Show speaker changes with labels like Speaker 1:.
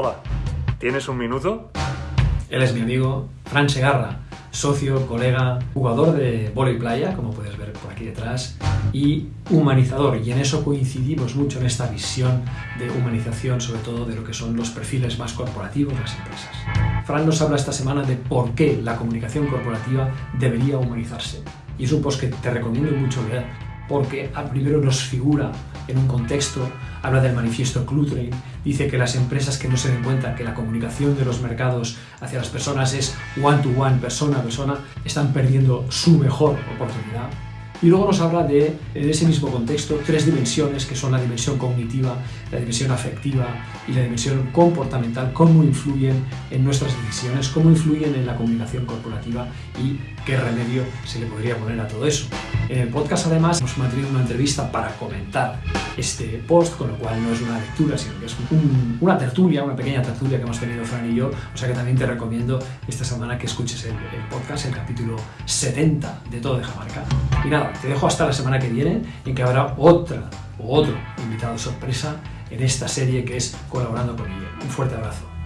Speaker 1: Hola, ¿tienes un minuto?
Speaker 2: Él es mi amigo Fran Segarra, socio, colega, jugador de volei playa, como puedes ver por aquí detrás, y humanizador. Y en eso coincidimos mucho en esta visión de humanización, sobre todo de lo que son los perfiles más corporativos de las empresas. Fran nos habla esta semana de por qué la comunicación corporativa debería humanizarse. Y es un post que te recomiendo mucho leer, porque primero nos figura en un contexto, habla del manifiesto Cluttering, dice que las empresas que no se den cuenta que la comunicación de los mercados hacia las personas es one-to-one, persona a persona, están perdiendo su mejor oportunidad. Y luego nos habla de, en ese mismo contexto, tres dimensiones que son la dimensión cognitiva, la dimensión afectiva y la dimensión comportamental, cómo influyen en nuestras decisiones, cómo influyen en la comunicación corporativa y qué remedio se le podría poner a todo eso. En el podcast además hemos mantenido una entrevista para comentar este post, con lo cual no es una lectura, sino que es una tertulia, una pequeña tertulia que hemos tenido Fran y yo, o sea que también te recomiendo esta semana que escuches el, el podcast, el capítulo 70 de Todo de Jamarca. Y nada, te dejo hasta la semana que viene en que habrá otra o otro invitado sorpresa en esta serie que es Colaborando con ella. Un fuerte abrazo.